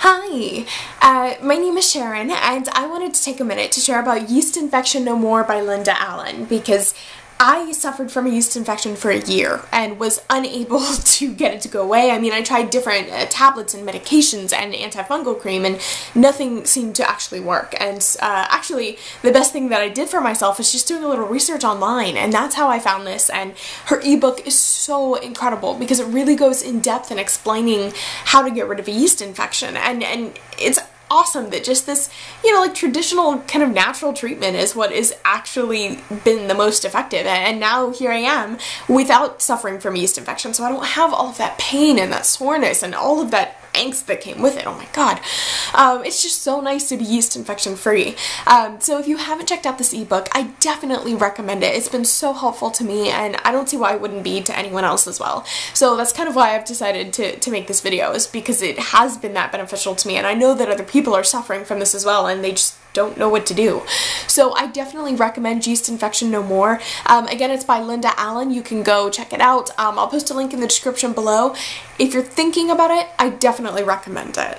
Hi, uh, my name is Sharon and I wanted to take a minute to share about Yeast Infection No More by Linda Allen because I suffered from a yeast infection for a year and was unable to get it to go away. I mean, I tried different uh, tablets and medications and antifungal cream and nothing seemed to actually work. And uh, actually, the best thing that I did for myself is just doing a little research online and that's how I found this. And her ebook is so incredible because it really goes in depth in explaining how to get rid of a yeast infection. And, and it's awesome that just this, you know, like traditional kind of natural treatment is what is actually been the most effective. And now here I am without suffering from yeast infection. So I don't have all of that pain and that soreness and all of that angst that came with it. Oh my god. Um, it's just so nice to be yeast infection free. Um, so if you haven't checked out this ebook, I definitely recommend it. It's been so helpful to me and I don't see why it wouldn't be to anyone else as well. So that's kind of why I've decided to, to make this video is because it has been that beneficial to me and I know that other people are suffering from this as well and they just don't know what to do. So I definitely recommend Yeast Infection No More. Um, again, it's by Linda Allen. You can go check it out. Um, I'll post a link in the description below. If you're thinking about it, I definitely recommend it.